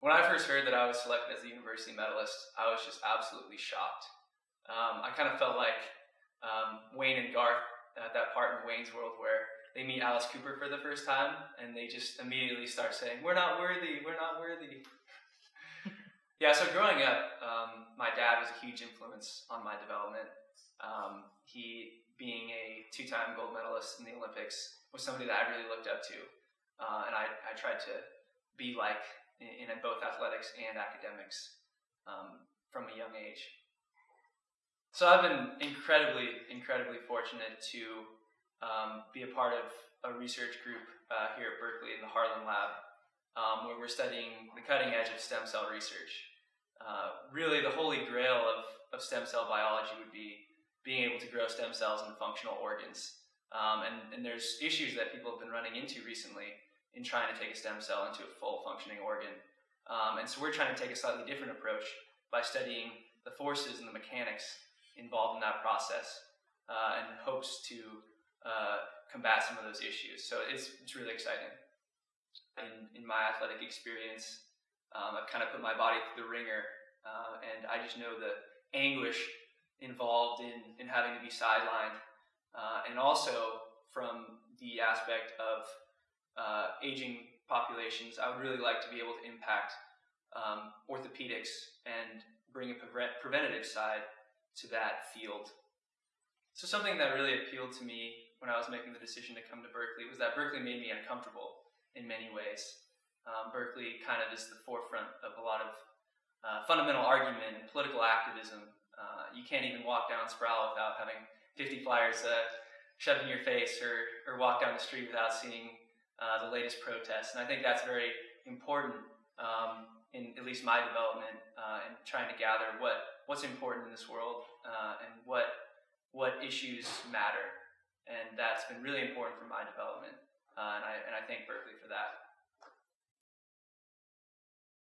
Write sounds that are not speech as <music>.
When I first heard that I was selected as the university medalist, I was just absolutely shocked. Um, I kind of felt like um, Wayne and Garth at that part in Wayne's World where they meet Alice Cooper for the first time and they just immediately start saying, We're not worthy, we're not worthy. <laughs> yeah, so growing up, um, my dad was a huge influence on my development. Um, he, being a two time gold medalist in the Olympics, was somebody that I really looked up to. Uh, and I, I tried to be like in, in both athletics and academics um, from a young age. So I've been incredibly, incredibly fortunate to um, be a part of a research group uh, here at Berkeley in the Harland Lab, um, where we're studying the cutting edge of stem cell research. Uh, really, the holy grail of, of stem cell biology would be being able to grow stem cells into functional organs. Um, and, and there's issues that people have been running into recently in trying to take a stem cell into a full functioning organ. Um, and so we're trying to take a slightly different approach by studying the forces and the mechanics involved in that process uh, and hopes to uh, combat some of those issues. So it's, it's really exciting. In, in my athletic experience, um, I've kind of put my body through the ringer, uh, and I just know the anguish involved in, in having to be sidelined, uh, and also from the aspect of uh, aging populations, I would really like to be able to impact um, orthopedics and bring a pre- preventative side to that field. So something that really appealed to me when I was making the decision to come to Berkeley was that Berkeley made me uncomfortable in many ways. Um, Berkeley kind of is the forefront of a lot of uh, fundamental argument and political activism. Uh, you can't even walk down Sproul without having 50 flyers uh, shoved in your face or, or walk down the street without seeing uh, the latest protests. And I think that's very important um, in at least my development uh, and trying to gather what, what's important in this world uh, and what, what issues matter. And that's been really important for my development. Uh, and, I, and I thank Berkeley for that.